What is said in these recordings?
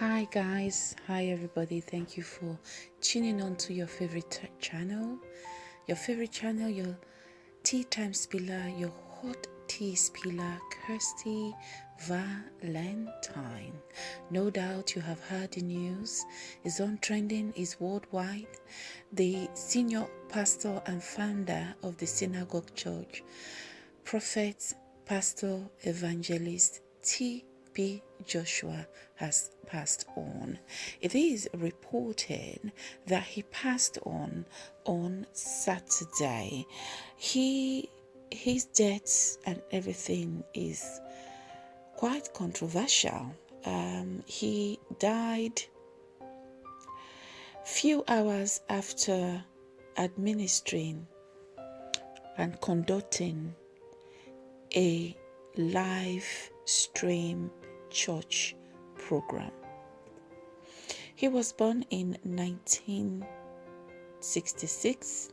Hi guys, hi everybody. Thank you for tuning on to your favorite channel, your favorite channel, your tea time spiller, your hot tea spiller, Kirsty Valentine. No doubt you have heard the news. Is on trending, is worldwide. The senior pastor and founder of the synagogue church, prophet, pastor, evangelist T. B. Joshua has passed on. It is reported that he passed on on Saturday. He his death and everything is quite controversial. Um, he died few hours after administering and conducting a live stream church program. He was born in 1966.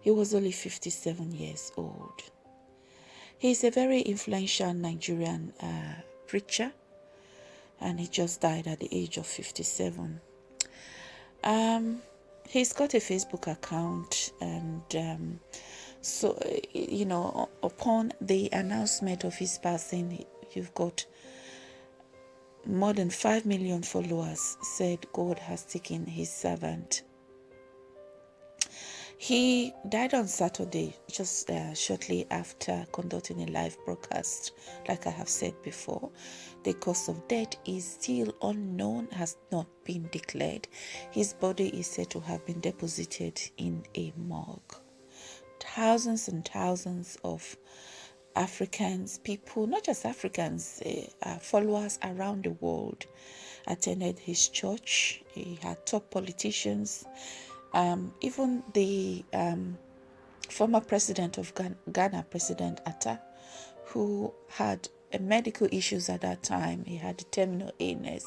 He was only 57 years old. He is a very influential Nigerian uh, preacher and he just died at the age of 57. Um, he's got a Facebook account and um, so, you know, upon the announcement of his passing, you've got more than 5 million followers said God has taken his servant. He died on Saturday, just uh, shortly after conducting a live broadcast. Like I have said before, the cause of death is still unknown, has not been declared. His body is said to have been deposited in a morgue. Thousands and thousands of Africans, people, not just Africans, uh, followers around the world attended his church. He had top politicians, um, even the um, former president of Ghana, President Atta, who had medical issues at that time. He had terminal illness.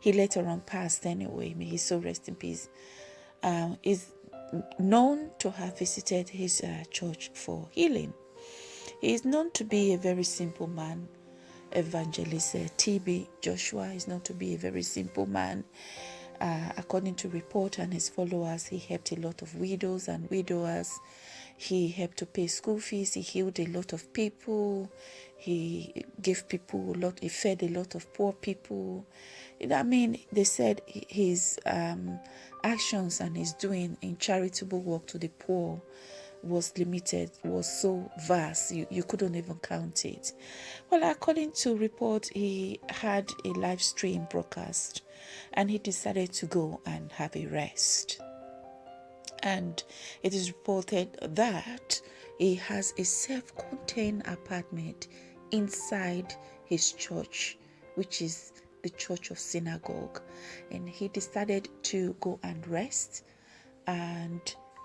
He later on passed anyway. May his soul rest in peace. Um, is known to have visited his uh, church for healing. He is known to be a very simple man. Evangelist uh, T.B. Joshua is known to be a very simple man. Uh, according to report and his followers, he helped a lot of widows and widowers. He helped to pay school fees. He healed a lot of people. He gave people a lot. He fed a lot of poor people. I mean, they said his um, actions and his doing in charitable work to the poor was limited, was so vast, you, you couldn't even count it. Well, according to report, he had a live stream broadcast and he decided to go and have a rest. And it is reported that he has a self contained apartment inside his church, which is the church of synagogue. And he decided to go and rest and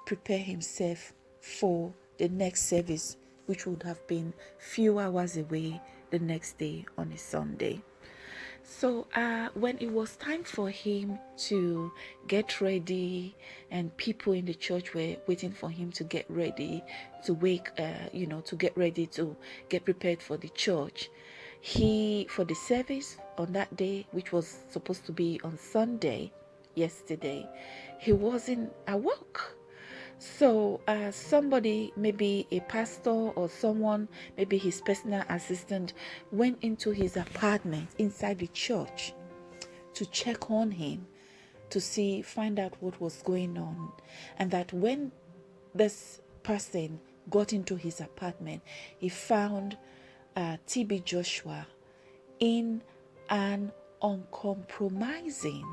prepare himself for the next service, which would have been few hours away the next day on a Sunday. So uh, when it was time for him to get ready, and people in the church were waiting for him to get ready, to wake, uh, you know, to get ready to get prepared for the church, he for the service on that day, which was supposed to be on Sunday, yesterday, he wasn't awoke so, uh, somebody, maybe a pastor or someone, maybe his personal assistant, went into his apartment inside the church to check on him, to see, find out what was going on. And that when this person got into his apartment, he found uh, TB Joshua in an uncompromising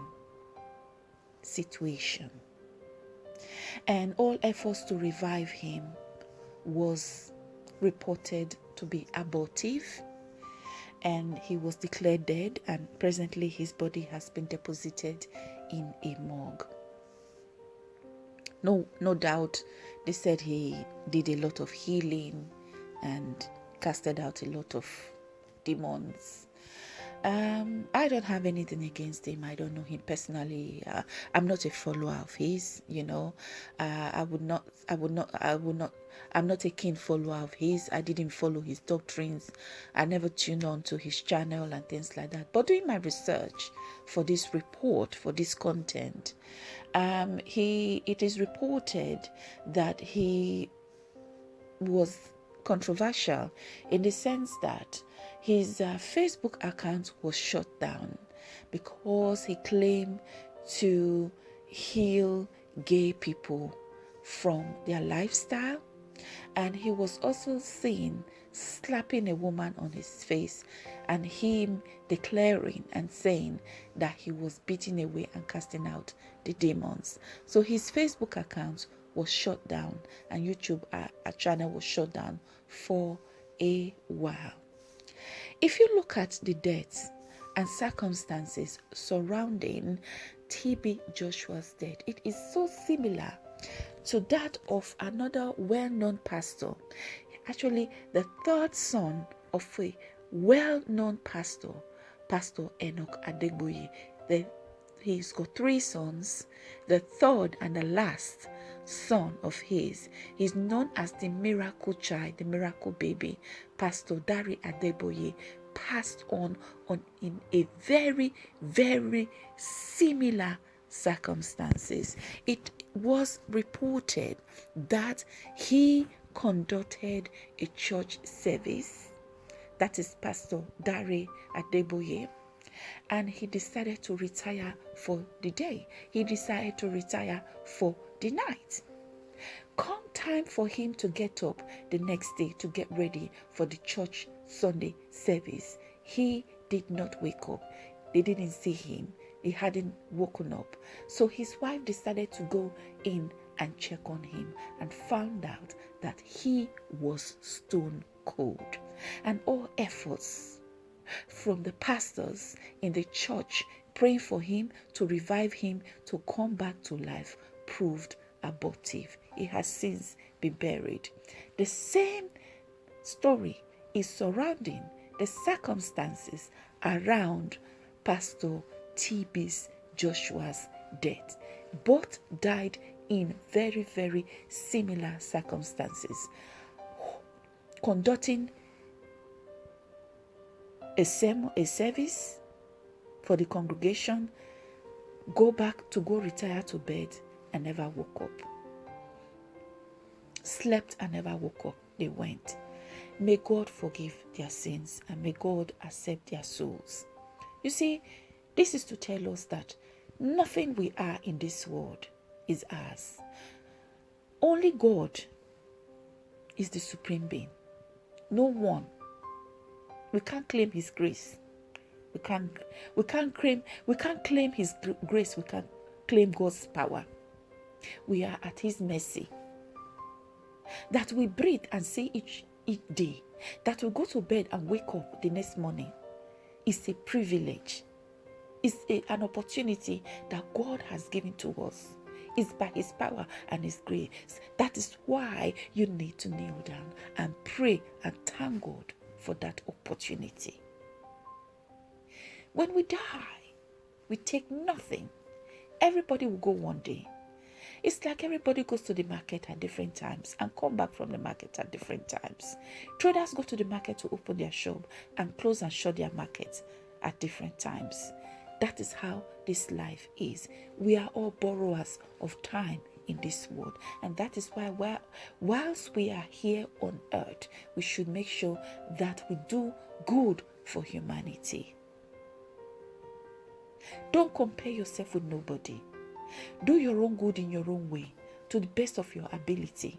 situation and all efforts to revive him was reported to be abortive and he was declared dead and presently his body has been deposited in a morgue. No no doubt they said he did a lot of healing and casted out a lot of demons Um, I don't have anything against him. I don't know him personally. Uh, I'm not a follower of his. You know, uh, I would not. I would not. I would not. I'm not a keen follower of his. I didn't follow his doctrines. I never tuned on to his channel and things like that. But doing my research for this report, for this content, um, he it is reported that he was controversial in the sense that his uh, Facebook account was shut down because he claimed to heal gay people from their lifestyle. And he was also seen slapping a woman on his face and him declaring and saying that he was beating away and casting out the demons. So his facebook account was shut down and youtube uh, channel was shut down for a while. If you look at the deaths and circumstances surrounding TB Joshua's death, it is so similar to that of another well known pastor, actually, the third son of a well known pastor, Pastor Enoch Adeboye. The, he's got three sons. The third and the last son of his. He's known as the miracle child, the miracle baby. Pastor Dare Adeboye passed on on in a very, very similar circumstances. It was reported that he conducted a church service. That is Pastor Dare Adeboye and he decided to retire for the day. He decided to retire for the night. Come time for him to get up the next day to get ready for the church Sunday service. He did not wake up. They didn't see him. He hadn't woken up. So his wife decided to go in and check on him and found out that he was stone cold. And all efforts from the pastors in the church praying for him to revive him to come back to life proved abortive. He has since been buried. The same story is surrounding the circumstances around Pastor TB's Joshua's death. Both died in very, very similar circumstances. Conducting a, sermon, a service for the congregation, go back to go retire to bed and never woke up. Slept and never woke up. They went. May God forgive their sins and may God accept their souls. You see, this is to tell us that nothing we are in this world is ours. Only God is the supreme being. No one. We can't claim his grace. We can't we can't claim we can't claim his grace. We can't claim God's power. We are at His mercy. That we breathe and see each, each day, that we go to bed and wake up the next morning is a privilege. It's a, an opportunity that God has given to us. It's by His power and His grace. That is why you need to kneel down and pray and thank God for that opportunity. When we die, we take nothing. Everybody will go one day. It's like everybody goes to the market at different times and come back from the market at different times. Traders go to the market to open their shop and close and shut their markets at different times. That is how this life is. We are all borrowers of time in this world. And that is why, whilst we are here on earth, we should make sure that we do good for humanity. Don't compare yourself with nobody. Do your own good in your own way to the best of your ability.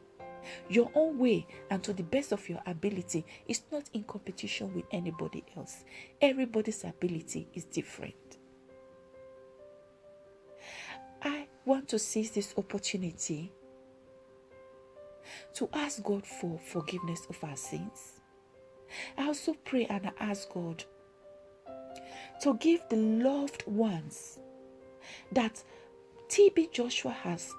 Your own way and to the best of your ability is not in competition with anybody else. Everybody's ability is different. I want to seize this opportunity to ask God for forgiveness of our sins. I also pray and I ask God to give the loved ones that TB Joshua has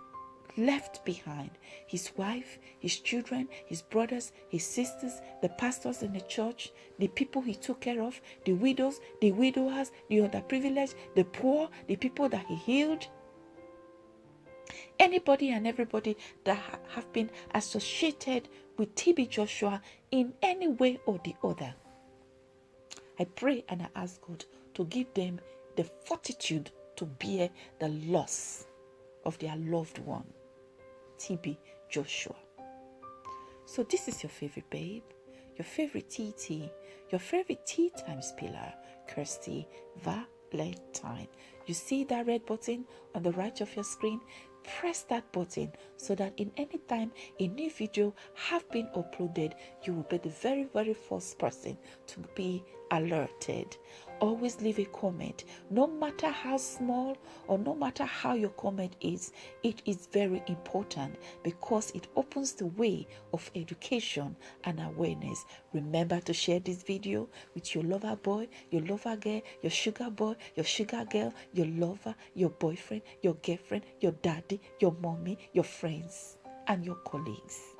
left behind his wife, his children, his brothers, his sisters, the pastors in the church, the people he took care of, the widows, the widowers, the underprivileged, the poor, the people that he healed. Anybody and everybody that have been associated with TB Joshua in any way or the other. I pray and I ask God to give them the fortitude to bear the loss of their loved one, TB Joshua. So, this is your favorite babe, your favorite TT, your favorite tea times pillar, Kirsty Valentine. You see that red button on the right of your screen? press that button so that in any time a new video have been uploaded you will be the very very first person to be alerted always leave a comment. No matter how small or no matter how your comment is it is very important because it opens the way of education and awareness. Remember to share this video with your lover boy your lover girl your sugar boy your sugar girl your lover your boyfriend your girlfriend your daddy your mommy your friends and your colleagues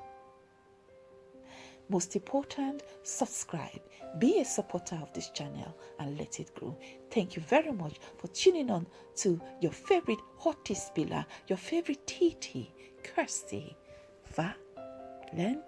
most important, subscribe, be a supporter of this channel, and let it grow. Thank you very much for tuning on to your favorite hottie spiller, your favorite TT, Kirsty Valentine.